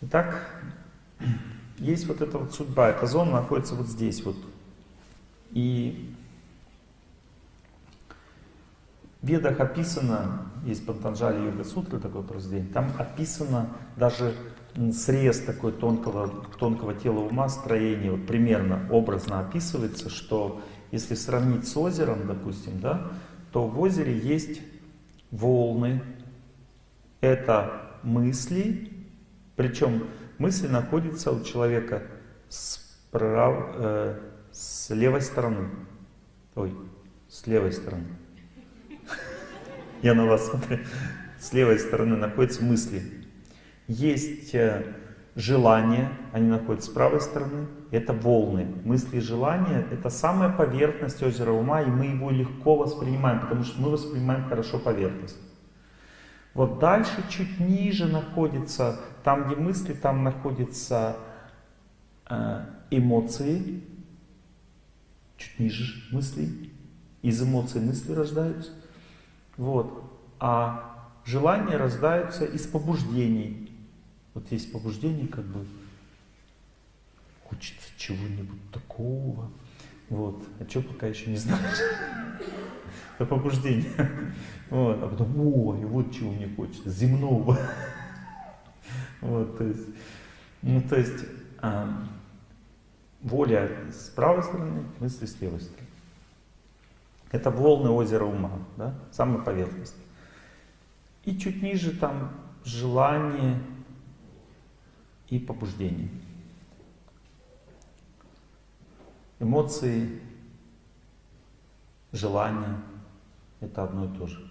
Итак, есть вот эта вот судьба, эта зона находится вот здесь вот. И в Ведах описано, есть Пантанджали Йога Сутры такой произведение, там описано даже срез такой тонкого, тонкого тела ума, строение, вот примерно образно описывается, что если сравнить с озером, допустим, да, то в озере есть волны, это мысли, причем мысль находится у человека с, прав, э, с левой стороны. Ой, с левой стороны. Я на вас смотрю. С левой стороны находятся мысли. Есть э, желания, они находятся с правой стороны. Это волны. Мысли и желания — это самая поверхность озера ума, и мы его легко воспринимаем, потому что мы воспринимаем хорошо поверхность. Вот дальше, чуть ниже находится, там где мысли, там находятся э, эмоции, чуть ниже мысли, из эмоций мысли рождаются. Вот. А желания рождаются из побуждений. Вот есть побуждение, как бы хочется чего-нибудь такого. Вот. А что пока еще не знаешь? Это побуждение. Вот. А потом, ой, вот чего мне хочется, земного. Вот, то есть, ну, то есть, а, воля с правой стороны, мысли с левой стороны. Это волны озера ума, да, самая поверхность. И чуть ниже там желание и побуждение. Эмоции, желания — это одно и то же.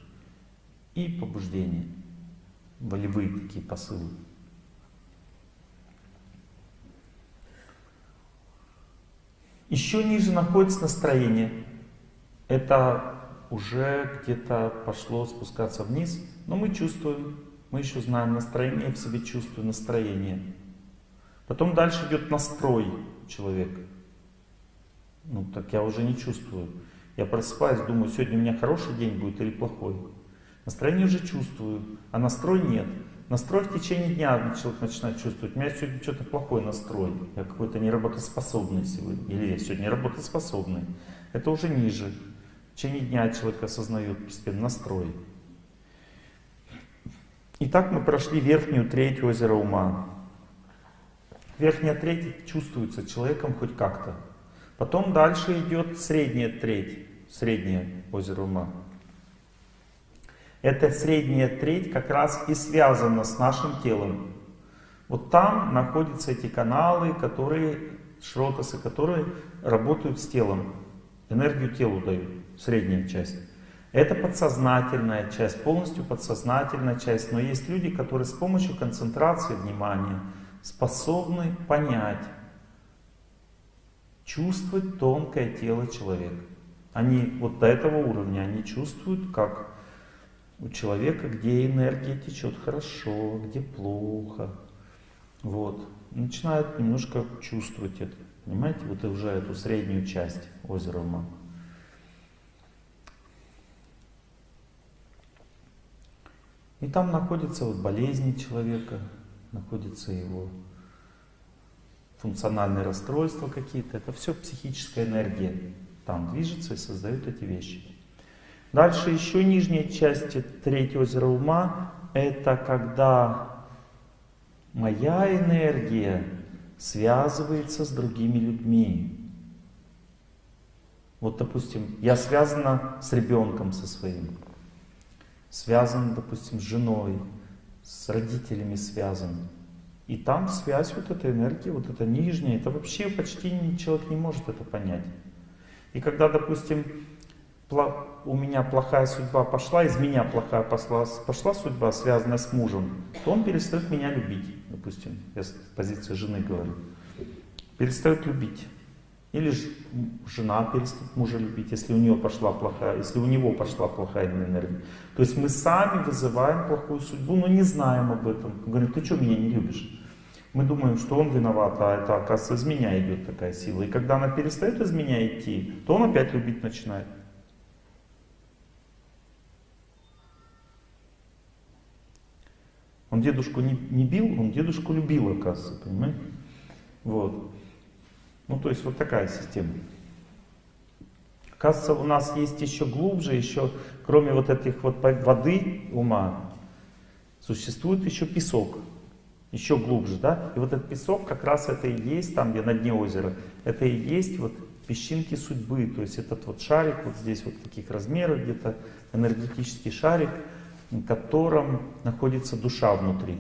И побуждение, волевые такие посылы. Еще ниже находится настроение. Это уже где-то пошло спускаться вниз, но мы чувствуем, мы еще знаем настроение, в себе чувствую настроение. Потом дальше идет настрой человека. Ну так я уже не чувствую. Я просыпаюсь, думаю, сегодня у меня хороший день будет или плохой. Настроение уже чувствую, а настрой нет. Настрой в течение дня человек начинает чувствовать. У меня сегодня что-то плохой настрой. Я какой-то неработоспособный сегодня. Или я сегодня работоспособный. Это уже ниже. В течение дня человек осознает постепенно настрой. Итак, мы прошли верхнюю треть озера ума. Верхняя треть чувствуется человеком хоть как-то. Потом дальше идет средняя треть, среднее озеро ума. Эта средняя треть как раз и связана с нашим телом. Вот там находятся эти каналы, которые, шротасы, которые работают с телом, энергию телу дают, средняя часть. Это подсознательная часть, полностью подсознательная часть. Но есть люди, которые с помощью концентрации внимания способны понять, чувствовать тонкое тело человека. Они вот до этого уровня, они чувствуют, как у человека, где энергия течет хорошо, где плохо. Вот. Начинают немножко чувствовать это. Понимаете, вот уже эту среднюю часть озера ума. И там находятся вот болезни человека, находятся его функциональные расстройства какие-то. Это все психическая энергия. Там движется и создает эти вещи. Дальше еще нижняя часть третьего озера ума, это когда моя энергия связывается с другими людьми. Вот, допустим, я связана с ребенком со своим, связан, допустим, с женой, с родителями связан. И там связь вот этой энергии, вот эта нижняя, это вообще почти человек не может это понять. И когда, допустим, у меня плохая судьба пошла, из меня плохая пошла, пошла судьба, связанная с мужем, то он перестает меня любить, допустим, я с позиции жены говорю. Перестает любить. Или жена перестает мужа любить, если у нее пошла плохая, если у него пошла плохая энергия. То есть мы сами вызываем плохую судьбу, но не знаем об этом. Говорим, ты что меня не любишь? Мы думаем, что он виноват, а это, оказывается, из меня идет такая сила. И когда она перестает из меня идти, то он опять любить начинает. Он дедушку не, не бил, он дедушку любил, оказывается, понимаете? Вот. Ну, то есть вот такая система. Оказывается, у нас есть еще глубже, еще, кроме вот этих вот воды ума, существует еще песок. Еще глубже, да? И вот этот песок как раз это и есть, там где на дне озера, это и есть вот песчинки судьбы. То есть этот вот шарик вот здесь вот таких размеров где-то, энергетический шарик, в котором находится душа внутри.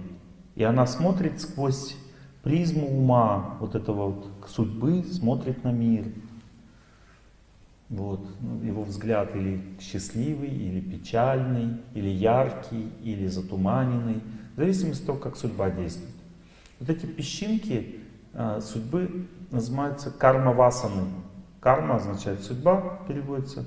И она смотрит сквозь призму ума, вот этого вот судьбы, смотрит на мир. Вот. Ну, его взгляд или счастливый, или печальный, или яркий, или затуманенный, в зависимости от того, как судьба действует. Вот эти песчинки э, судьбы называются карма-васаны. Карма означает судьба, переводится.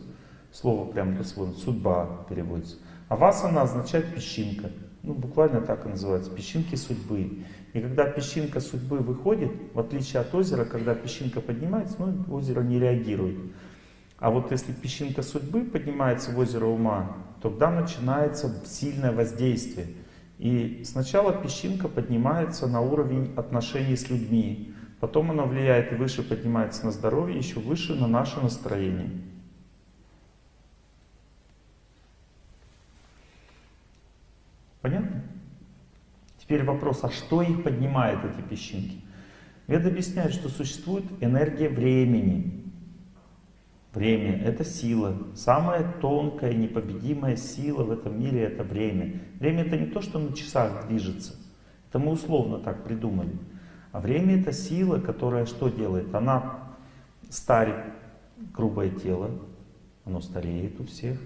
Слово прямо дословно, судьба переводится. А васана означает песчинка. Ну, буквально так и называется, песчинки судьбы. И когда песчинка судьбы выходит, в отличие от озера, когда песчинка поднимается, ну, озеро не реагирует. А вот если песчинка судьбы поднимается в озеро ума, тогда начинается сильное воздействие. И сначала песчинка поднимается на уровень отношений с людьми, потом она влияет и выше поднимается на здоровье, еще выше на наше настроение. Понятно? Теперь вопрос, а что их поднимает, эти песчинки? Веда объясняет, что существует энергия времени. Время — это сила. Самая тонкая, непобедимая сила в этом мире — это время. Время — это не то, что на часах движется. Это мы условно так придумали. А время — это сила, которая что делает? Она старит грубое тело, оно стареет у всех.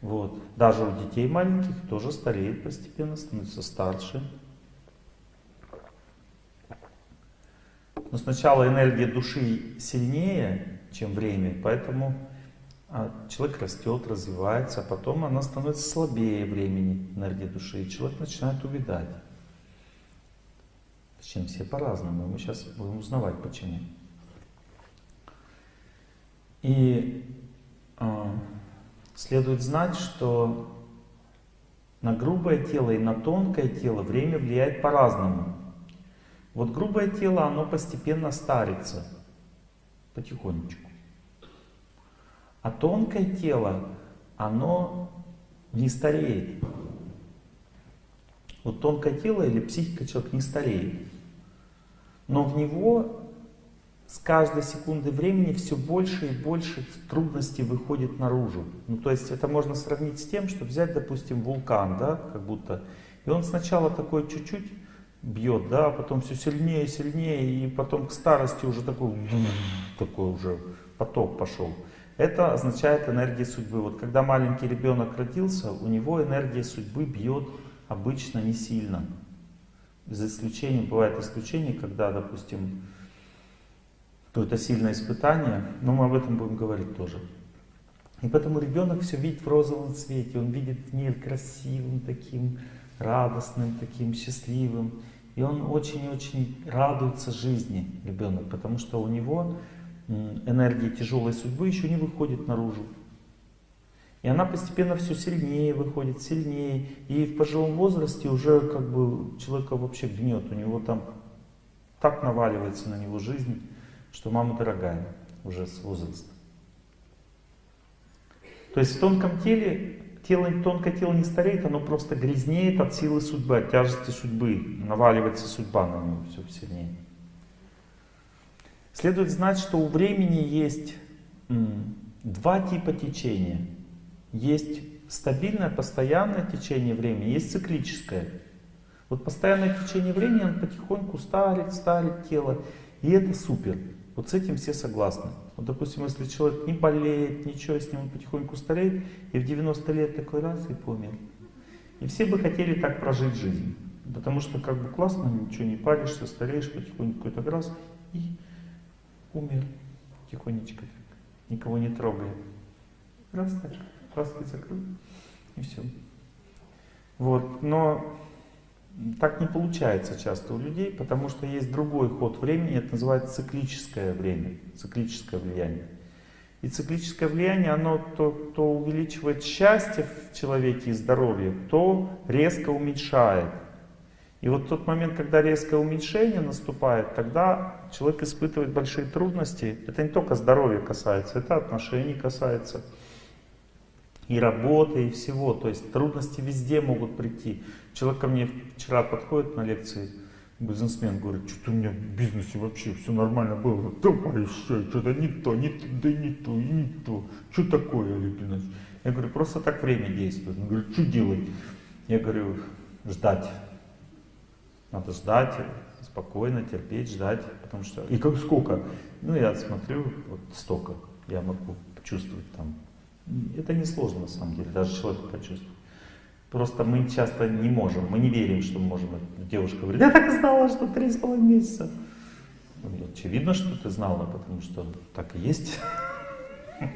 Вот. Даже у детей маленьких тоже стареет постепенно, становится старше. Но сначала энергия души сильнее, чем время, поэтому а, человек растет, развивается, а потом она становится слабее времени, энергия души, и человек начинает увидать. Чем все по-разному, мы сейчас будем узнавать почему. И а, следует знать, что на грубое тело и на тонкое тело время влияет по-разному. Вот грубое тело, оно постепенно старится, потихонечку. А тонкое тело, оно не стареет. Вот тонкое тело или психика человека не стареет. Но в него с каждой секунды времени все больше и больше трудностей выходит наружу. Ну, то есть это можно сравнить с тем, что взять, допустим, вулкан, да, как будто, и он сначала такой чуть-чуть бьет, да, а потом все сильнее и сильнее, и потом к старости уже такой, такой уже поток пошел. Это означает энергия судьбы. Вот когда маленький ребенок родился, у него энергия судьбы бьет обычно не сильно. За исключением, бывает исключение, когда, допустим, то это сильное испытание, но мы об этом будем говорить тоже. И поэтому ребенок все видит в розовом цвете, он видит мир красивым таким, радостным таким, счастливым. И он очень-очень радуется жизни, ребенок, потому что у него энергия тяжелой судьбы еще не выходит наружу. И она постепенно все сильнее выходит, сильнее. И в пожилом возрасте уже как бы человека вообще гнет, у него там так наваливается на него жизнь, что мама дорогая уже с возраста. То есть в тонком теле, тело, тонкое тело не стареет, оно просто грязнеет от силы судьбы, от тяжести судьбы. Наваливается судьба на него все сильнее. Следует знать, что у времени есть два типа течения. Есть стабильное, постоянное течение времени, есть циклическое. Вот постоянное течение времени, оно потихоньку старит, старит тело, и это супер. Вот с этим все согласны. Вот, допустим, если человек не болеет, ничего, с ним он потихоньку стареет, и в 90 лет такой раз и помер. И все бы хотели так прожить жизнь. Потому что как бы классно, ничего не паришься, стареешь потихоньку какой-то раз и умер тихонечко, никого не трогая. Раз так, глазки закрыл, и все. Вот, но так не получается часто у людей, потому что есть другой ход времени, это называется циклическое время, циклическое влияние. И циклическое влияние, оно то, то увеличивает счастье в человеке и здоровье, то резко уменьшает. И вот тот момент, когда резкое уменьшение наступает, тогда человек испытывает большие трудности. Это не только здоровья касается, это отношений касается. И работы, и всего. То есть трудности везде могут прийти. Человек ко мне вчера подходит на лекции, бизнесмен говорит, что у меня в бизнесе вообще все нормально было, давай еще, что-то не то, не то, да не то, и не то. Что такое, Олег Геннадьевич? Я говорю, просто так время действует. Он говорит, что делать? Я говорю, ждать. Надо ждать, спокойно, терпеть, ждать, потому что... И как сколько? Ну, я смотрю, вот столько я могу почувствовать там. Это не сложно на самом деле, даже человек почувствовать. Просто мы часто не можем, мы не верим, что мы можем. Девушка говорит, я так и знала, что три с половиной месяца. Очевидно, что ты знала, потому что так и есть.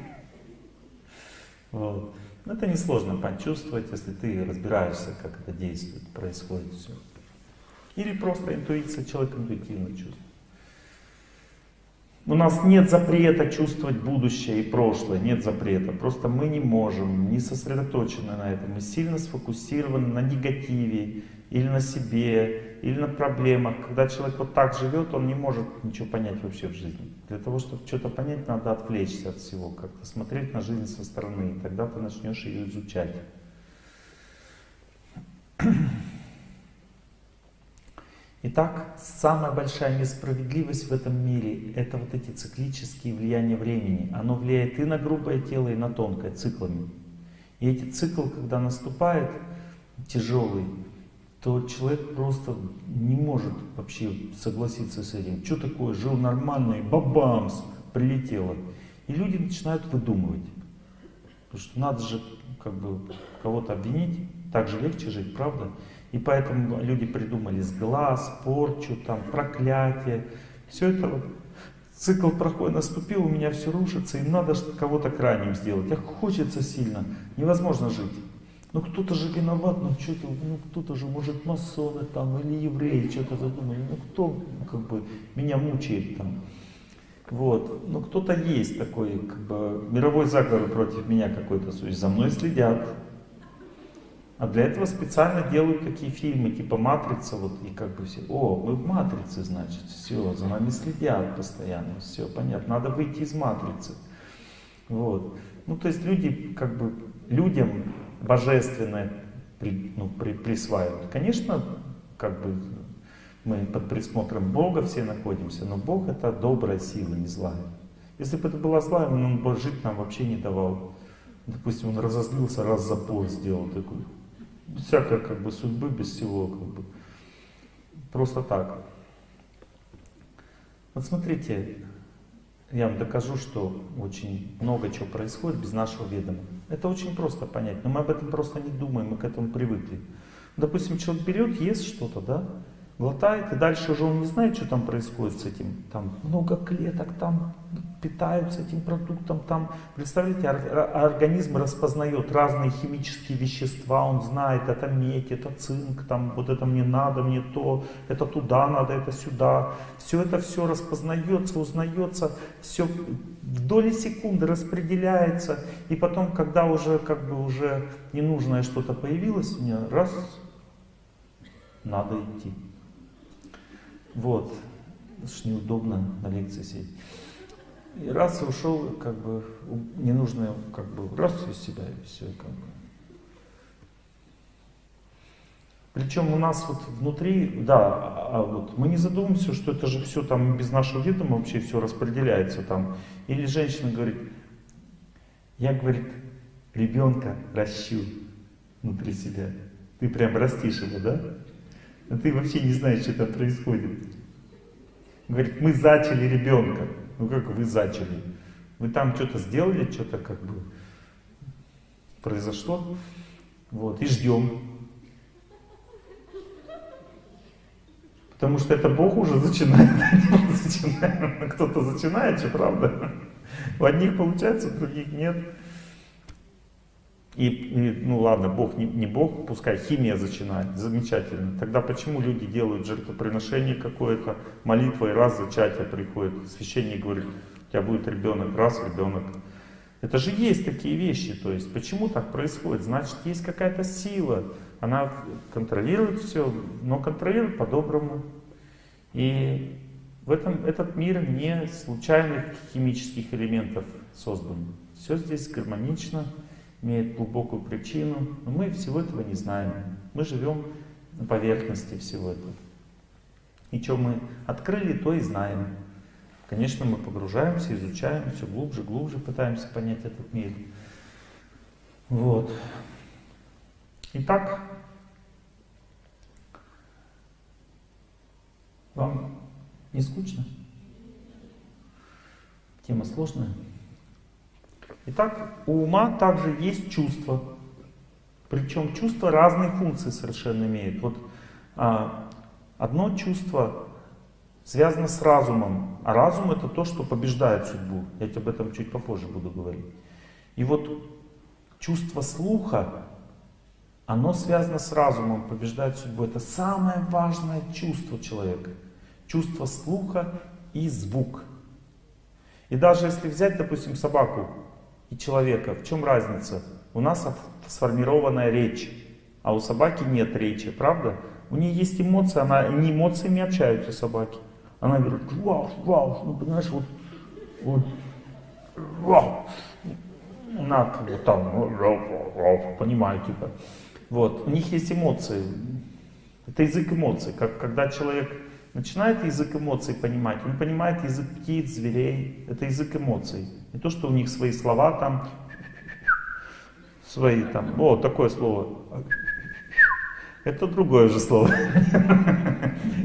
Вот. Но это несложно почувствовать, если ты разбираешься, как это действует, происходит все. Или просто интуиция, человек интуитивно чувствует. У нас нет запрета чувствовать будущее и прошлое, нет запрета. Просто мы не можем, не сосредоточены на этом. Мы сильно сфокусированы на негативе, или на себе, или на проблемах. Когда человек вот так живет, он не может ничего понять вообще в жизни. Для того, чтобы что-то понять, надо отвлечься от всего, как-то смотреть на жизнь со стороны. И тогда ты начнешь ее изучать. Итак, самая большая несправедливость в этом мире – это вот эти циклические влияния времени. Оно влияет и на грубое тело, и на тонкое, циклами. И эти циклы, когда наступает тяжелый, то человек просто не может вообще согласиться с этим. Что такое, жил нормально и бабамс, прилетело. И люди начинают выдумывать. Потому что надо же как бы кого-то обвинить, так же легче жить, правда? И поэтому люди придумали сглаз, порчу, там, проклятие. Все это вот цикл проходит, наступил, у меня все рушится, и надо кого-то крайним сделать. А хочется сильно, невозможно жить. Ну кто-то же виноват, ну что-то, ну кто-то же, может, масоны там, или евреи что-то задумали. Ну кто, ну, как бы, меня мучает там. Вот, ну кто-то есть такой, как бы, мировой заговор против меня какой-то, за мной следят. А для этого специально делают такие фильмы, типа «Матрица», вот, и как бы все, о, мы в «Матрице», значит, все, за нами следят постоянно, все, понятно, надо выйти из «Матрицы». Вот. Ну, то есть люди, как бы, людям божественное при, ну, при, присваивают. Конечно, как бы, мы под присмотром Бога все находимся, но Бог это добрая сила, не злая. Если бы это была злая, он бы жить нам вообще не давал. Допустим, он разозлился, раз запой сделал такой без всякой как бы судьбы, без всего как бы. Просто так. Вот смотрите, я вам докажу, что очень много чего происходит без нашего ведома. Это очень просто понять, но мы об этом просто не думаем, мы к этому привыкли. Допустим, человек берет, ест что-то, да, глотает, и дальше уже он не знает, что там происходит с этим. Там много клеток, там питаются этим продуктом, там, представляете, организм распознает разные химические вещества, он знает, это медь, это цинк, там, вот это мне надо, мне то, это туда надо, это сюда. Все это все распознается, узнается, все в доли секунды распределяется, и потом, когда уже, как бы, уже ненужное что-то появилось, мне раз, надо идти. Вот. Ж неудобно на лекции сидеть. И раз ушел, как бы, ненужное, как бы, раз из себя, и все, как бы. Причем у нас вот внутри, да, а, а вот мы не задумываемся, что это же все там без нашего ведома вообще все распределяется там. Или женщина говорит, я, говорит, ребенка ращу внутри себя. Ты прям растишь его, да? А ты вообще не знаешь, что там происходит. Говорит, мы зачали ребенка. Ну как вы зачали? Вы там что-то сделали, что-то как бы произошло. Вот, и ждем. Потому что это Бог уже зачинает, Кто-то зачинает, что правда. У одних получается, у других нет. И, ну ладно, Бог не, не Бог, пускай химия зачинает, замечательно. Тогда почему люди делают жертвоприношение какое-то, молитва и раз зачатие приходит, священник говорит, у тебя будет ребенок, раз ребенок. Это же есть такие вещи, то есть почему так происходит? Значит, есть какая-то сила, она контролирует все, но контролирует по-доброму. И в этом, этот мир не случайных химических элементов создан. Все здесь гармонично, имеет глубокую причину, но мы всего этого не знаем. Мы живем на поверхности всего этого. И что мы открыли, то и знаем. Конечно, мы погружаемся, изучаем все глубже, глубже, пытаемся понять этот мир. Вот. Итак, вам не скучно? Тема сложная. Итак, у ума также есть чувства. Причем чувства разные функции совершенно имеют. Вот а, одно чувство связано с разумом, а разум это то, что побеждает судьбу. Я тебе об этом чуть попозже буду говорить. И вот чувство слуха, оно связано с разумом, побеждает судьбу. Это самое важное чувство человека. Чувство слуха и звук. И даже если взять, допустим, собаку и человека, в чем разница? У нас сформированная речь, а у собаки нет речи, правда? У нее есть эмоции, она не эмоциями общаются собаки. Она говорит, вау, вау, ну понимаешь, вот, вот, вау, надо вот там, вау, вау, понимаю, типа. Вот, у них есть эмоции. Это язык эмоций. Как, когда человек начинает язык эмоций понимать, он понимает язык птиц, зверей. Это язык эмоций. Не то, что у них свои слова там, свои там, о, такое слово. Это другое же слово.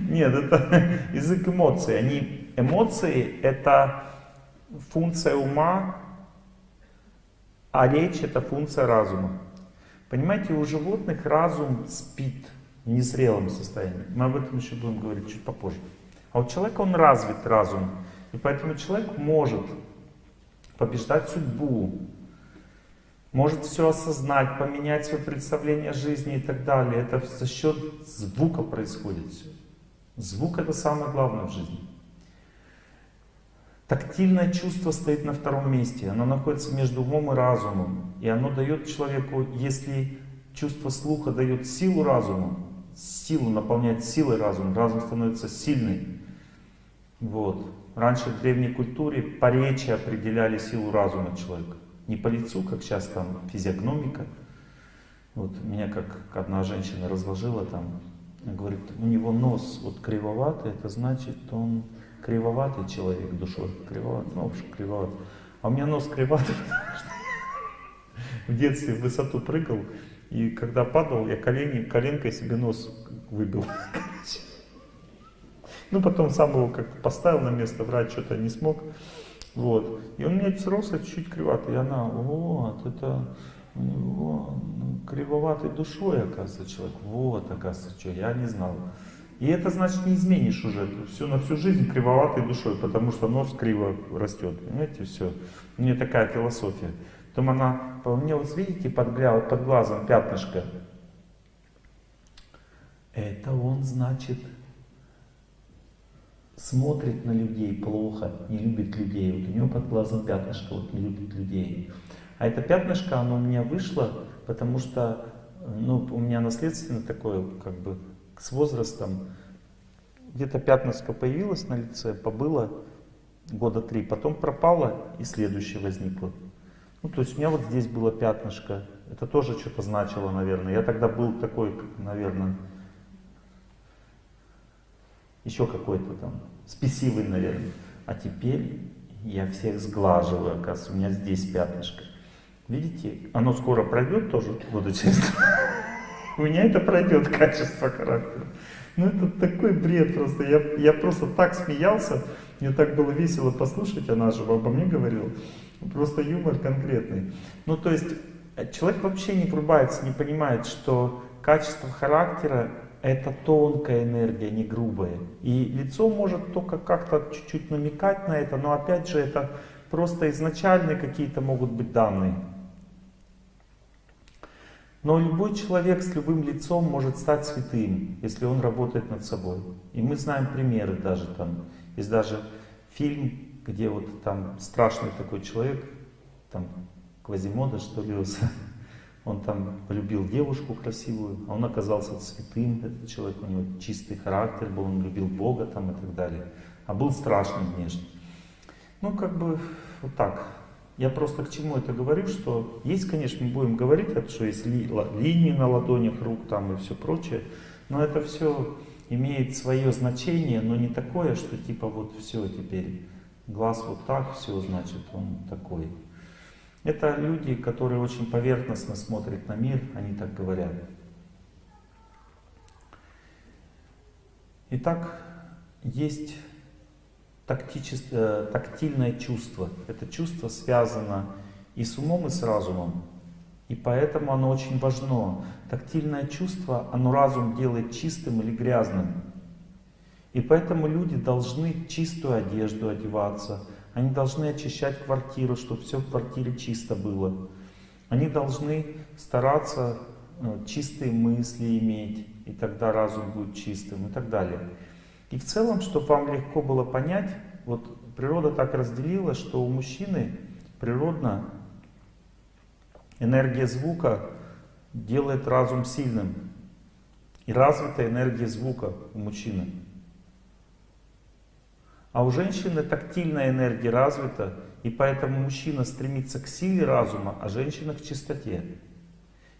Нет, это язык эмоций. Они, эмоции — это функция ума, а речь — это функция разума. Понимаете, у животных разум спит незрелом состоянии. Мы об этом еще будем говорить чуть попозже. А у человека он развит разум. И поэтому человек может побеждать судьбу, может все осознать, поменять свое представление о жизни и так далее. Это за счет звука происходит все. Звук это самое главное в жизни. Тактильное чувство стоит на втором месте. Оно находится между умом и разумом. И оно дает человеку, если чувство слуха дает силу разуму, силу наполняет силой разум, разум становится сильный. Вот. Раньше в древней культуре по речи определяли силу разума человека. Не по лицу, как сейчас там физиогномика. Вот меня как одна женщина разложила там, говорит, у него нос вот кривоватый, это значит, он кривоватый человек душой, кривоватый, ну, в общем, кривоватый. А у меня нос что в детстве в высоту прыгал, и когда падал, я колени, коленкой себе нос выбил. Ну, потом сам его как-то поставил на место, врач что-то не смог. Вот. И он у меня взрослый, чуть-чуть криватый. И она, вот, это у него кривоватой душой, оказывается, человек. Вот, оказывается, что, я не знал. И это значит не изменишь уже все на всю жизнь кривоватой душой, потому что нос криво растет. Понимаете, все. У нее такая философия. Потом она, по мне, вот видите, под, под глазом пятнышко. Это он, значит, смотрит на людей плохо, не любит людей. Вот у него под глазом пятнышко, вот не любит людей. А это пятнышко, оно у меня вышло, потому что ну, у меня наследственно такое, как бы, с возрастом, где-то пятнышко появилось на лице, побыло года три, потом пропало и следующее возникло. Ну, то есть у меня вот здесь было пятнышко, это тоже что-то значило, наверное. Я тогда был такой, наверное, еще какой-то там спесивый, наверное. А теперь я всех сглаживаю, оказывается, у меня здесь пятнышко. Видите, оно скоро пройдет тоже года через У меня это пройдет качество характера. Ну это такой бред просто. Я, я просто так смеялся, мне так было весело послушать, она же обо мне говорила. Просто юмор конкретный. Ну то есть человек вообще не врубается, не понимает, что качество характера это тонкая энергия, не грубая. И лицо может только как-то чуть-чуть намекать на это, но опять же это просто изначальные какие-то могут быть данные. Но любой человек с любым лицом может стать святым, если он работает над собой. И мы знаем примеры даже там. Есть даже фильм, где вот там страшный такой человек, там Квазимода, что ли, он там полюбил девушку красивую, а он оказался святым, этот человек, у него чистый характер был, он любил Бога там и так далее, а был страшный внешне. Ну, как бы вот так. Я просто к чему это говорю, что есть, конечно, мы будем говорить, что есть ли, линии на ладонях рук там и все прочее, но это все имеет свое значение, но не такое, что типа вот все теперь, глаз вот так, все значит он такой. Это люди, которые очень поверхностно смотрят на мир, они так говорят. Итак, есть тактическое, тактильное чувство. Это чувство связано и с умом, и с разумом. И поэтому оно очень важно. Тактильное чувство, оно разум делает чистым или грязным. И поэтому люди должны чистую одежду одеваться, они должны очищать квартиру, чтобы все в квартире чисто было. Они должны стараться ну, чистые мысли иметь, и тогда разум будет чистым и так далее. И в целом, чтобы вам легко было понять, вот природа так разделила, что у мужчины природно энергия звука делает разум сильным. И развита энергия звука у мужчины. А у женщины тактильная энергия развита, и поэтому мужчина стремится к силе разума, а женщина к чистоте.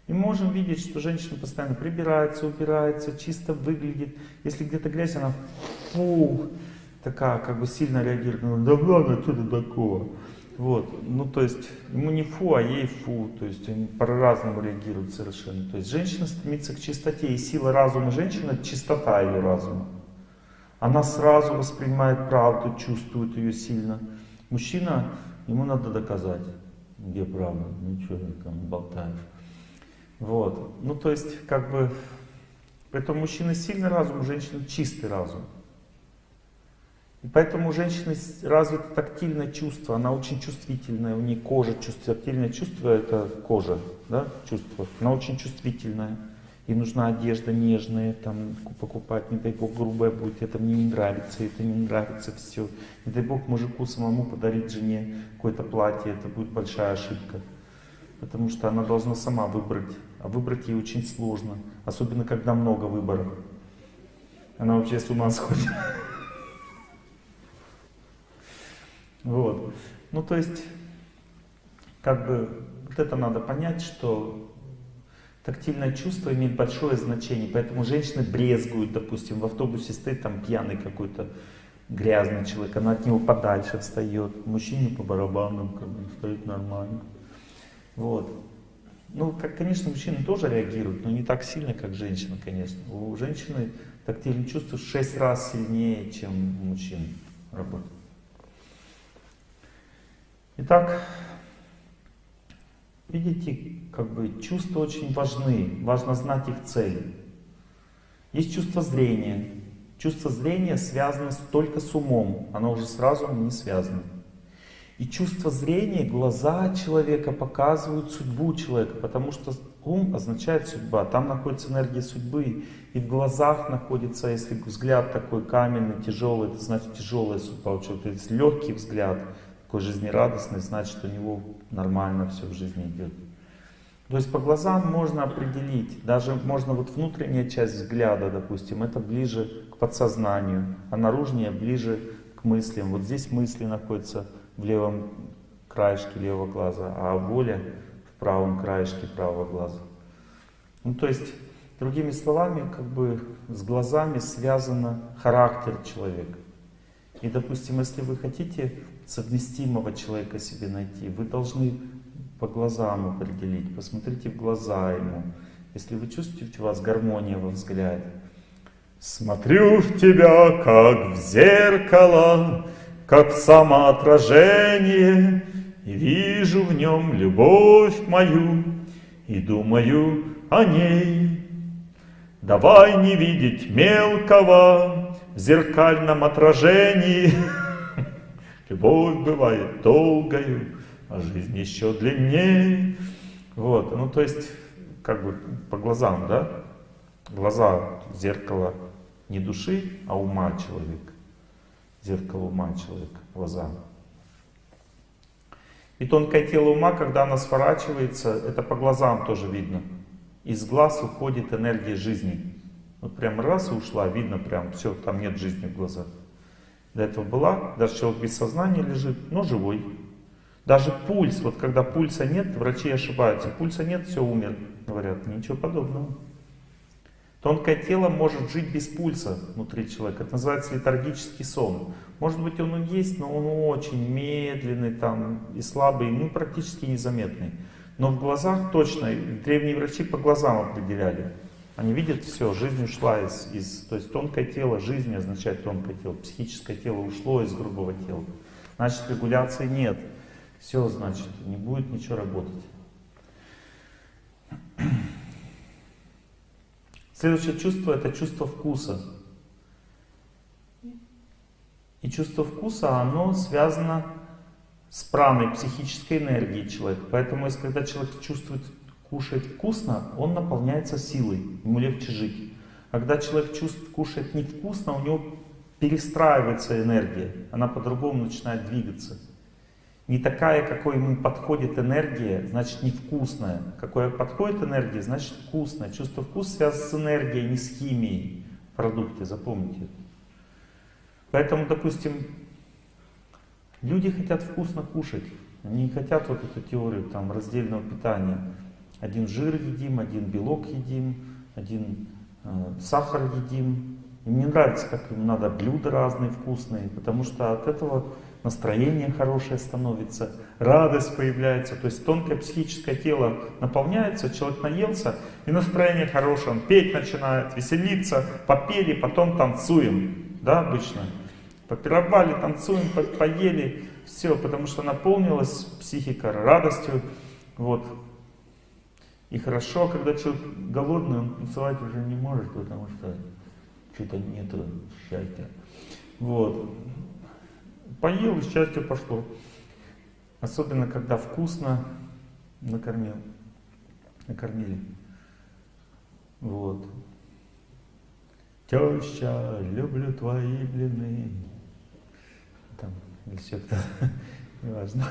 И можем видеть, что женщина постоянно прибирается, убирается, чисто выглядит. Если где-то грязь, она фу, такая, как бы сильно реагирует. Да ладно, что ты такого? Вот, ну то есть ему не фу, а ей фу, то есть они по-разному реагируют совершенно. То есть женщина стремится к чистоте, и сила разума женщины — это чистота ее разума. Она сразу воспринимает правду, чувствует ее сильно. Мужчина, ему надо доказать, где правда, ну что ты там болтаешь. Вот. Ну, то есть, как бы, поэтому мужчина сильный разум, у женщины чистый разум. И поэтому у женщины развито тактильное чувство, она очень чувствительная, у нее кожа чувствительная. Тактильное чувство это кожа, да, чувство. Она очень чувствительная. И нужна одежда нежная, там покупать, не дай бог, грубая будет, это мне не нравится, это не нравится, все. Не дай бог мужику самому подарить жене какое-то платье, это будет большая ошибка потому что она должна сама выбрать, а выбрать ей очень сложно, особенно когда много выборов. Она вообще с ума сходит. Вот. Ну, то есть, как бы, вот это надо понять, что тактильное чувство имеет большое значение, поэтому женщины брезгуют, допустим, в автобусе стоит там пьяный какой-то грязный человек, она от него подальше встает, мужчине по барабанам, как бы, стоит нормально. Вот. Ну, как, конечно, мужчины тоже реагируют, но не так сильно, как женщины, конечно. У женщины тактильные чувства в 6 раз сильнее, чем у мужчин работают. Итак, видите, как бы чувства очень важны, важно знать их цель. Есть чувство зрения. Чувство зрения связано только с умом, оно уже с разумом не связано. И чувство зрения, глаза человека показывают судьбу человека, потому что ум означает судьба, там находится энергия судьбы, и в глазах находится, если взгляд такой каменный, тяжелый, это значит тяжелая судьба у человека, если легкий взгляд, такой жизнерадостный, значит у него нормально все в жизни идет. То есть по глазам можно определить, даже можно вот внутренняя часть взгляда, допустим, это ближе к подсознанию, а наружнее ближе к мыслям. Вот здесь мысли находятся в левом краешке левого глаза, а воля в правом краешке правого глаза. Ну, то есть, другими словами, как бы с глазами связан характер человека. И, допустим, если вы хотите совместимого человека себе найти, вы должны по глазам определить, посмотрите в глаза ему. Если вы чувствуете у вас гармония во взгляде, Смотрю в тебя, как в зеркало, как самоотражение, И вижу в нем любовь мою, и думаю о ней. Давай не видеть мелкого в зеркальном отражении. Любовь бывает долгою, а жизнь еще длиннее. Вот, ну то есть, как бы по глазам, да? Глаза, зеркало не души, а ума человека зеркало ума человека, глаза. И тонкое тело ума, когда оно сворачивается, это по глазам тоже видно. Из глаз уходит энергия жизни. Вот прям раз и ушла, видно прям, все, там нет жизни в глазах. До этого была, даже человек без сознания лежит, но живой. Даже пульс, вот когда пульса нет, врачи ошибаются, пульса нет, все, умер, говорят, ничего подобного. Тонкое тело может жить без пульса внутри человека. Это называется летаргический сон. Может быть он есть, но он очень медленный там и слабый, ну практически незаметный. Но в глазах точно, древние врачи по глазам определяли. Они видят все, жизнь ушла из, из... То есть тонкое тело, жизнь означает тонкое тело, психическое тело ушло из грубого тела. Значит регуляции нет. Все, значит, не будет ничего работать. Следующее чувство это чувство вкуса. И чувство вкуса, оно связано с праной, психической энергией человека. Поэтому, если когда человек чувствует, кушает вкусно, он наполняется силой, ему легче жить. А когда человек чувствует, кушает невкусно, у него перестраивается энергия, она по-другому начинает двигаться. Не такая, какой ему подходит энергия, значит невкусная. Какой подходит энергия, значит вкусная. Чувство вкуса связано с энергией, не с химией в продукте, запомните. Поэтому, допустим, люди хотят вкусно кушать. Они не хотят вот эту теорию там, раздельного питания. Один жир едим, один белок едим, один э, сахар едим. Им не нравится, как им надо блюда разные, вкусные, потому что от этого настроение хорошее становится, радость появляется, то есть тонкое психическое тело наполняется, человек наелся, и настроение хорошее, он петь начинает, веселиться, попели, потом танцуем, да, обычно. Попировали, танцуем, по поели, все, потому что наполнилась психика радостью, вот. И хорошо, когда человек голодный, он танцевать уже не может, потому что что-то нету счастья. Вот. Поел, и счастье пошло. Особенно, когда вкусно накормил. Накормили. Вот. Теща, люблю твои блины. Там, или все кто, неважно.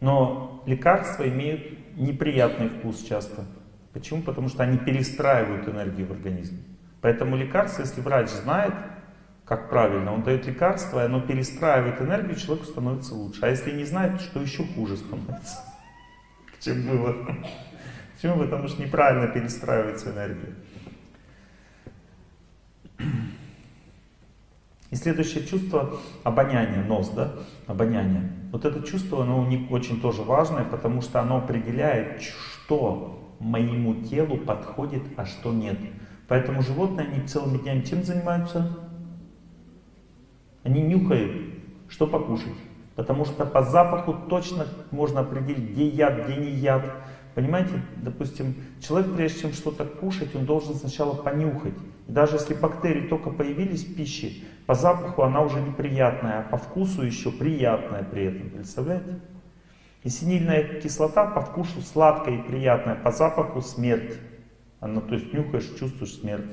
Но лекарства имеют неприятный вкус часто. Почему? Потому что они перестраивают энергию в организме. Поэтому лекарство, если врач знает, как правильно, он дает лекарство, и оно перестраивает энергию, человеку становится лучше. А если не знает, что еще хуже становится, чем было. Почему? Потому что неправильно перестраивается энергия. И следующее чувство обоняние, нос, да, обоняние. Вот это чувство, оно очень тоже важное, потому что оно определяет, что моему телу подходит, а что нет. Поэтому животные, они целыми днями чем занимаются? Они нюхают, что покушать. Потому что по запаху точно можно определить, где яд, где не яд. Понимаете, допустим, человек, прежде чем что-то кушать, он должен сначала понюхать. Даже если бактерии только появились в пище, по запаху она уже неприятная, а по вкусу еще приятная при этом. Представляете? И синильная кислота по вкусу сладкая и приятная, по запаху смерть. Она, то есть нюхаешь, чувствуешь смерть.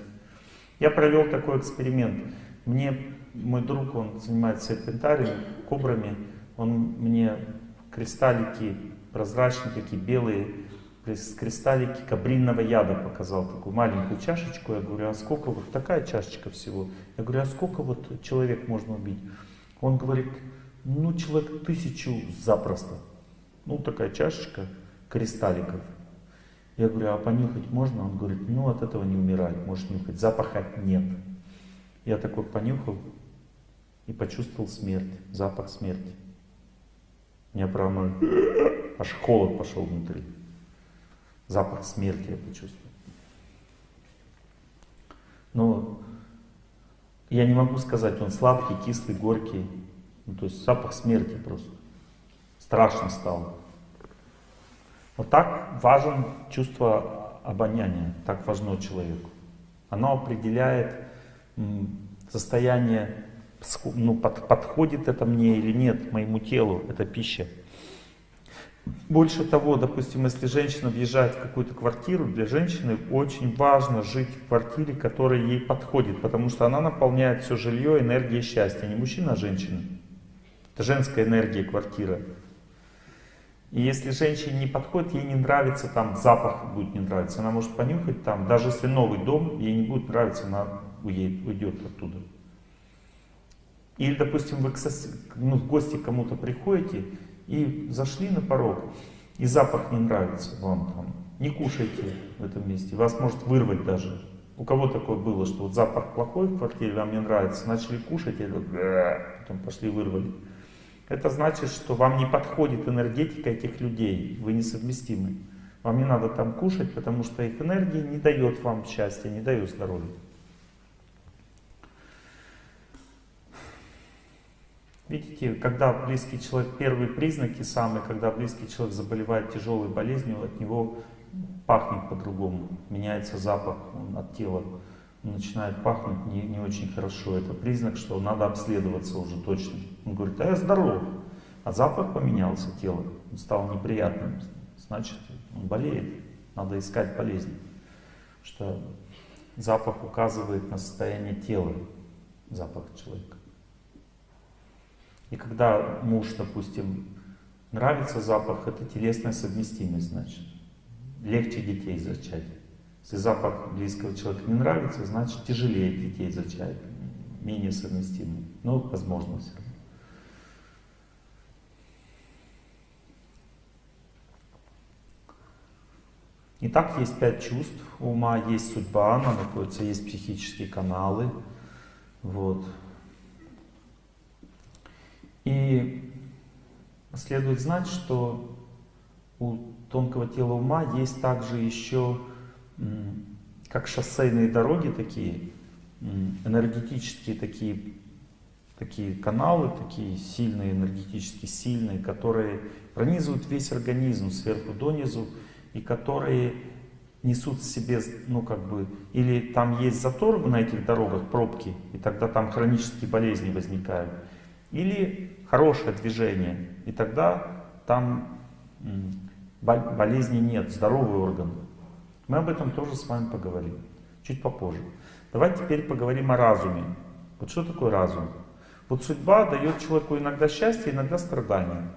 Я провел такой эксперимент. Мне мой друг, он занимается серпентариями, кобрами, он мне кристаллики прозрачные, такие белые, кристаллики кабринного яда показал, такую маленькую чашечку. Я говорю, а сколько вот такая чашечка всего? Я говорю, а сколько вот человек можно убить? Он говорит, ну человек тысячу запросто. Ну такая чашечка кристалликов. Я говорю, а понюхать можно? Он говорит, ну от этого не умирать, можешь нюхать, запаха нет. Я такой понюхал и почувствовал смерть, запах смерти. Меня прямо аж холод пошел внутри. Запах смерти я почувствовал. Но я не могу сказать, он сладкий, кислый, горький. Ну, то есть запах смерти просто. Страшно стало. Вот так важен чувство обоняния, так важно человеку. Оно определяет состояние, ну, под, подходит это мне или нет, моему телу, эта пища. Больше того, допустим, если женщина въезжает в какую-то квартиру, для женщины очень важно жить в квартире, которая ей подходит, потому что она наполняет все жилье энергией счастья, не мужчина, а женщина. Это женская энергия квартира. И если женщине не подходит, ей не нравится, там запах будет не нравиться, она может понюхать там, даже если новый дом, ей не будет нравиться, она уедет, уйдет оттуда. Или, допустим, вы к ну, в гости кому-то приходите и зашли на порог, и запах не нравится вам там, не кушайте в этом месте, вас может вырвать даже. У кого такое было, что вот запах плохой в квартире, вам не нравится, начали кушать, и потом пошли вырвали. Это значит, что вам не подходит энергетика этих людей, вы несовместимы. Вам не надо там кушать, потому что их энергия не дает вам счастья, не дает здоровья. Видите, когда близкий человек, первые признаки самые, когда близкий человек заболевает тяжелой болезнью, от него пахнет по-другому, меняется запах от тела, начинает пахнуть не, не очень хорошо. Это признак, что надо обследоваться уже точно. Он говорит, а я здоров, а запах поменялся тело, он стал неприятным, значит, он болеет, надо искать болезнь. Что запах указывает на состояние тела, запах человека. И когда муж, допустим, нравится запах, это телесная совместимость, значит. Легче детей зачать. Если запах близкого человека не нравится, значит тяжелее детей зачать, менее совместимый. Но возможно все равно. Итак, есть пять чувств ума, есть судьба, она находится, есть психические каналы. Вот. И следует знать, что у тонкого тела ума есть также еще, как шоссейные дороги такие, энергетические такие, такие каналы, такие сильные, энергетически сильные, которые пронизывают весь организм сверху донизу, и которые несут в себе, ну как бы, или там есть затор на этих дорогах, пробки, и тогда там хронические болезни возникают, или хорошее движение, и тогда там болезни нет, здоровый орган. Мы об этом тоже с вами поговорим, чуть попозже. Давайте теперь поговорим о разуме. Вот что такое разум? Вот судьба дает человеку иногда счастье, иногда страдания.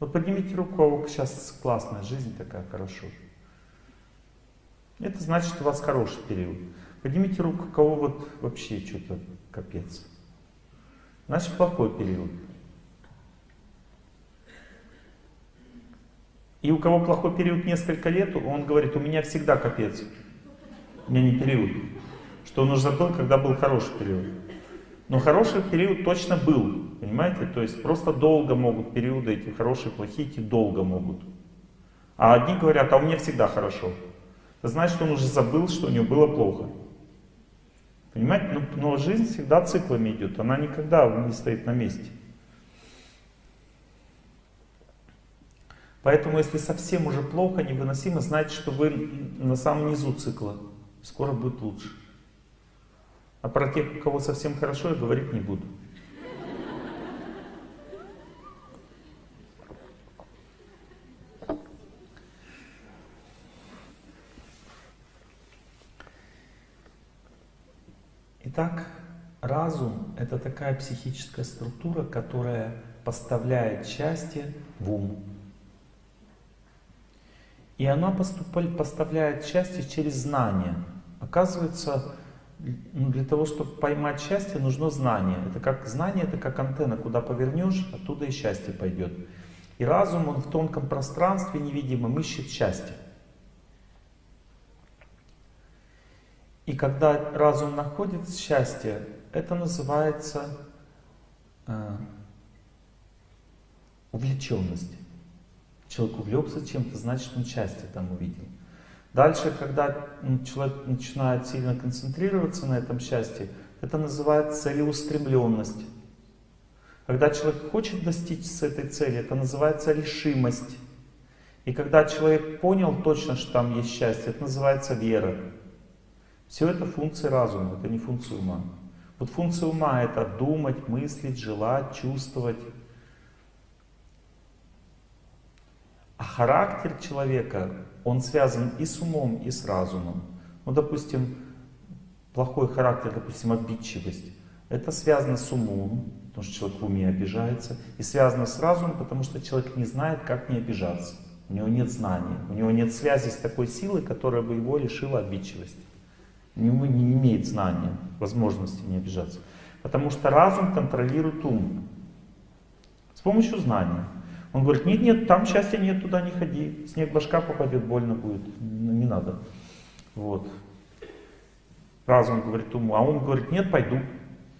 Вот поднимите руку, а кого сейчас классная жизнь такая, хорошо. Это значит, у вас хороший период. Поднимите руку, кого вот вообще что-то капец. Значит, плохой период. И у кого плохой период несколько лет, он говорит, у меня всегда капец. У меня не период. Что он уже забыл, когда был хороший период. Но хороший период точно был, понимаете? То есть просто долго могут периоды эти хорошие, плохие, эти долго могут. А одни говорят, а у меня всегда хорошо. Это значит, он уже забыл, что у него было плохо. Понимаете? Но, ну, но жизнь всегда циклами идет, она никогда не стоит на месте. Поэтому, если совсем уже плохо, невыносимо, знайте, что вы на самом низу цикла. Скоро будет лучше. А про тех, у кого совсем хорошо, я говорить не буду. Итак, разум — это такая психическая структура, которая поставляет счастье в ум. И она поступает, поставляет счастье через знание. Оказывается, ну, для того, чтобы поймать счастье, нужно знание. Это как знание, это как антенна, куда повернешь, оттуда и счастье пойдет. И разум, он в тонком пространстве невидимом ищет счастье. И когда разум находит счастье, это называется э, увлеченность. Человек увлекся чем-то, значит он счастье там увидел. Дальше, когда человек начинает сильно концентрироваться на этом счастье, это называется целеустремленность. Когда человек хочет достичь с этой цели, это называется решимость. И когда человек понял точно, что там есть счастье, это называется вера. Все это функции разума, это не функция ума. Вот функция ума это думать, мыслить, желать, чувствовать. характер человека, он связан и с умом, и с разумом. Ну, допустим, плохой характер, допустим, обидчивость, это связано с умом, потому что человек в уме обижается, и связано с разумом, потому что человек не знает, как не обижаться. У него нет знания, у него нет связи с такой силой, которая бы его лишила обидчивости. Него не имеет знания, возможности не обижаться. Потому что разум контролирует ум с помощью знания. Он говорит, нет, нет, там счастья нет, туда не ходи, снег башка попадет, больно будет, не надо. Вот. Разум говорит уму, а ум говорит, нет, пойду.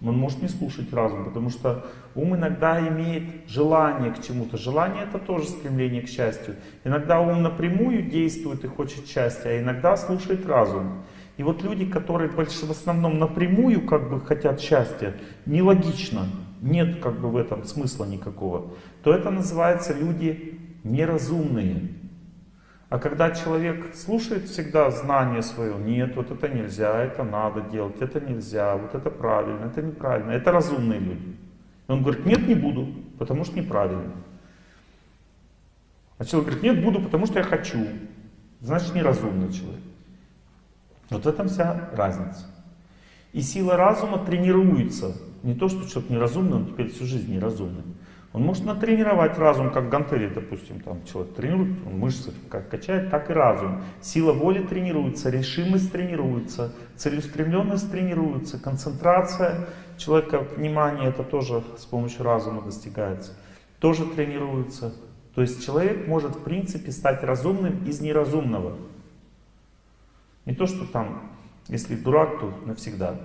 Он может не слушать разум, потому что ум иногда имеет желание к чему-то. Желание это тоже стремление к счастью. Иногда ум напрямую действует и хочет счастья, а иногда слушает разум. И вот люди, которые в основном напрямую как бы хотят счастья, нелогично, нет как бы в этом смысла никакого, то это называется люди неразумные. А когда человек слушает всегда знание свое, нет, вот это нельзя, это надо делать, это нельзя, вот это правильно, это неправильно, это разумные люди. И он говорит, нет, не буду, потому что неправильно. А человек говорит, нет, буду, потому что я хочу. Значит, неразумный человек. Вот в этом вся разница. И сила разума тренируется. Не то, что человек неразумный, он теперь всю жизнь неразумный. Он может натренировать разум, как гантели, допустим, там человек тренирует, он мышцы как качает, так и разум. Сила воли тренируется, решимость тренируется, целеустремленность тренируется, концентрация человека, внимание, это тоже с помощью разума достигается, тоже тренируется. То есть человек может, в принципе, стать разумным из неразумного. Не то, что там, если дурак, то навсегда.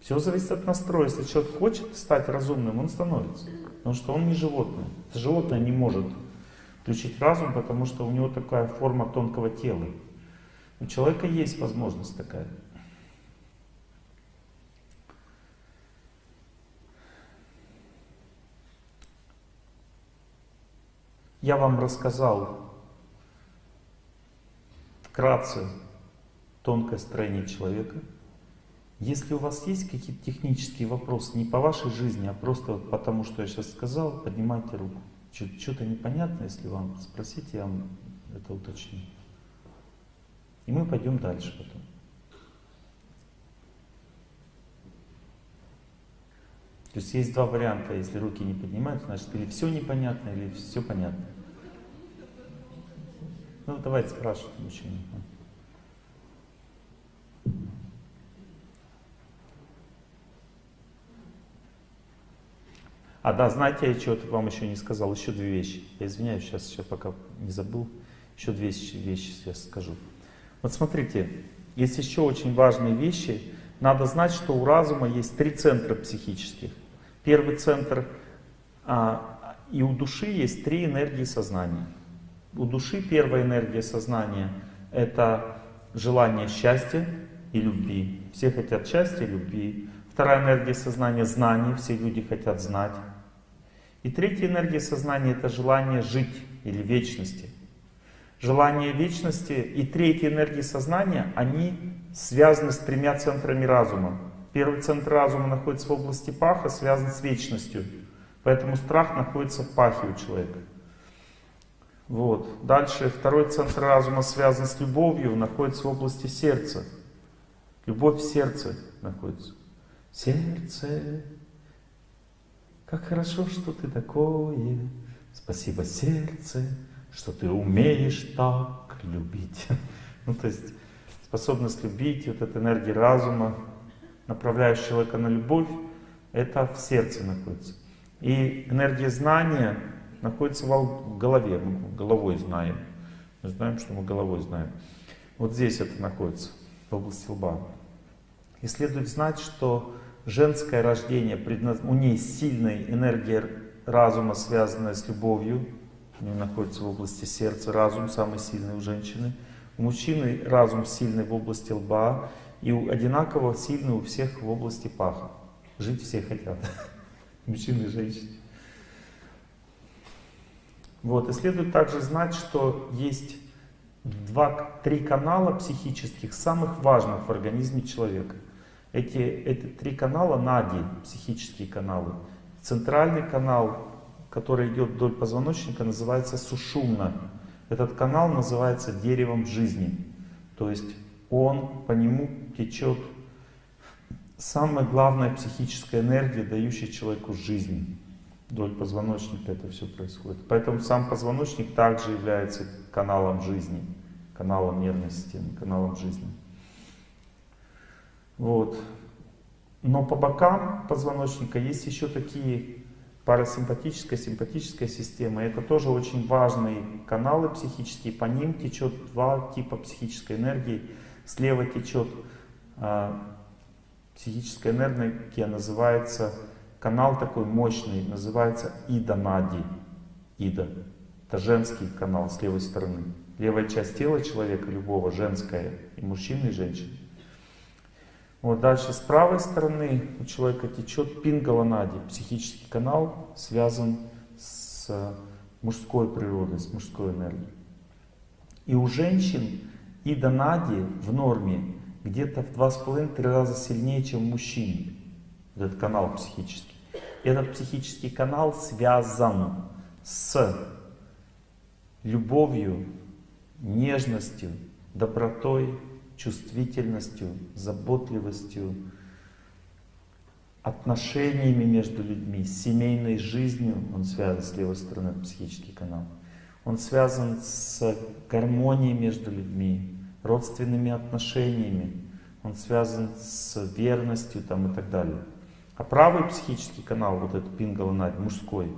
Все зависит от настроя. Если человек хочет стать разумным, он становится. Потому что он не животное. Животное не может включить разум, потому что у него такая форма тонкого тела. У человека есть возможность такая. Я вам рассказал вкратце тонкое строение человека. Если у вас есть какие-то технические вопросы, не по вашей жизни, а просто потому, что я сейчас сказал, поднимайте руку. Что-то непонятно, если вам спросите, я вам это уточню. И мы пойдем дальше потом. То есть есть два варианта, если руки не поднимаются, значит или все непонятно, или все понятно. Ну давайте спрашивать мужчину. А, да, знаете, я что-то вам еще не сказал, еще две вещи. Я извиняюсь, сейчас еще пока не забыл, еще две вещи сейчас скажу. Вот смотрите, есть еще очень важные вещи. Надо знать, что у разума есть три центра психических. Первый центр, а, и у души есть три энергии сознания. У души первая энергия сознания — это желание счастья и любви. Все хотят счастья и любви. Вторая энергия сознания — знание, все люди хотят знать. И третья энергия сознания — это желание жить или вечности. Желание вечности и третья энергия сознания, они связаны с тремя центрами разума. Первый центр разума находится в области паха, связан с вечностью. Поэтому страх находится в пахе у человека. Вот. Дальше второй центр разума связан с любовью, находится в области сердца. Любовь в сердце находится. Сердце как хорошо, что ты такое, спасибо сердце, что ты умеешь так любить. Ну, то есть способность любить, вот эта энергия разума, направляющая человека на любовь, это в сердце находится. И энергия знания находится в голове, мы головой знаем. Мы знаем, что мы головой знаем. Вот здесь это находится, в области лба. И следует знать, что женское рождение, у ней сильная энергия разума, связанная с любовью, у нее находится в области сердца, разум самый сильный у женщины. У мужчины разум сильный в области лба, и одинаково сильный у всех в области паха. Жить все хотят, мужчины и женщины. Вот, и следует также знать, что есть два-три канала психических, самых важных в организме человека – эти, эти три канала нади, психические каналы. Центральный канал, который идет вдоль позвоночника, называется сушумна. Этот канал называется деревом жизни. То есть он, по нему течет самая главная психическая энергия, дающая человеку жизнь. Вдоль позвоночника это все происходит. Поэтому сам позвоночник также является каналом жизни, каналом нервной системы, каналом жизни. Вот. Но по бокам позвоночника есть еще такие парасимпатическая, симпатическая система. Это тоже очень важные каналы психические. По ним течет два типа психической энергии. Слева течет э, психическая энергия, называется канал такой мощный, называется Ида-Нади. Ида. Это женский канал с левой стороны. Левая часть тела человека, любого, женская, и мужчины, и женщины. Вот дальше с правой стороны у человека течет пингаланади, психический канал, связан с мужской природой, с мужской энергией. И у женщин ида нади в норме где-то в два с половиной три раза сильнее, чем у мужчин. Этот канал психический. Этот психический канал связан с любовью, нежностью, добротой, чувствительностью, заботливостью, отношениями между людьми, семейной жизнью, он связан с левой стороны, психический канал. Он связан с гармонией между людьми, родственными отношениями, он связан с верностью там, и так далее. А правый психический канал, вот этот пингаланарь, мужской,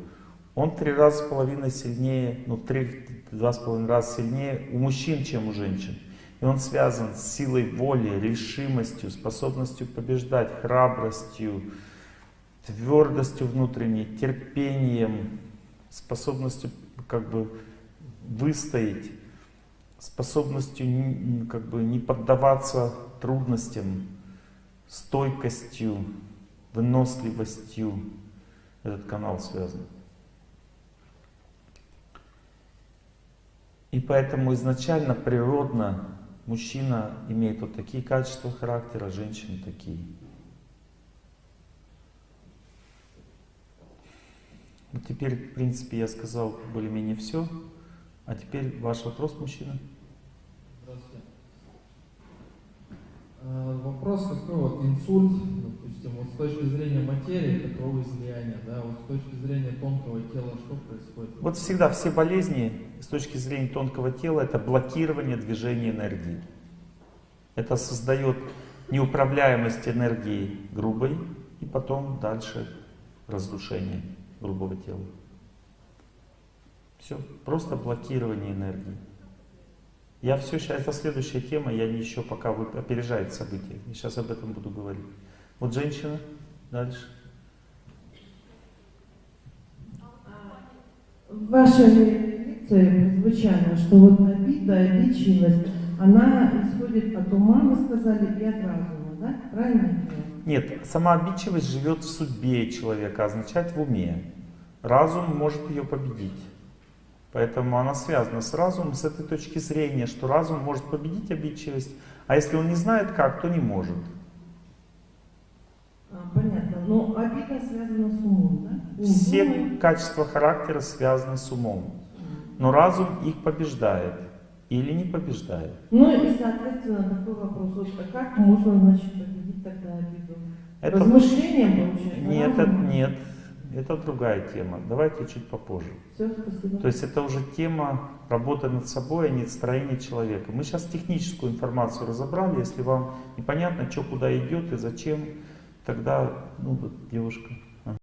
он три раза с половиной сильнее, ну три, два с половиной раза сильнее у мужчин, чем у женщин. Он связан с силой воли, решимостью, способностью побеждать, храбростью, твердостью внутренней, терпением, способностью как бы выстоять, способностью как бы не поддаваться трудностям, стойкостью, выносливостью. Этот канал связан. И поэтому изначально природно Мужчина имеет вот такие качества характера, женщина такие. Вот теперь, в принципе, я сказал более-менее все. А теперь ваш вопрос, мужчина. Здравствуйте. А, вопрос такой вот, инсульт, допустим, вот с точки зрения материи, это кровоизлияние, да, вот с точки зрения тонкого тела, что происходит? Вот всегда все болезни с точки зрения тонкого тела это блокирование движения энергии. Это создает неуправляемость энергии грубой и потом дальше разрушение грубого тела. Все, просто блокирование энергии. Я все сейчас, это следующая тема, я не еще пока вы опережает события. Сейчас об этом буду говорить. Вот женщина, дальше. В вашей лекции прозвучало, что вот обида, обидчивость, она исходит от ума, мы сказали, и от разума, да? Правильно? Нет, сама обидчивость живет в судьбе человека, означает в уме. Разум может ее победить. Поэтому она связана с разумом с этой точки зрения, что разум может победить обидчивость, а если он не знает как, то не может. А, понятно. Но обида связана с умом, да? Все думает. качества характера связаны с умом. Но разум их побеждает или не побеждает. Ну и, соответственно, такой вопрос. Вот, а как можно, значит, победить тогда обиду? Это... Размышлением, получается? Нет, это, нет, это другая тема. Давайте чуть попозже. Все, спасибо. То есть это уже тема работы над собой, а не строения человека. Мы сейчас техническую информацию разобрали. Если вам непонятно, что куда идет и зачем, тогда, ну вот девушка.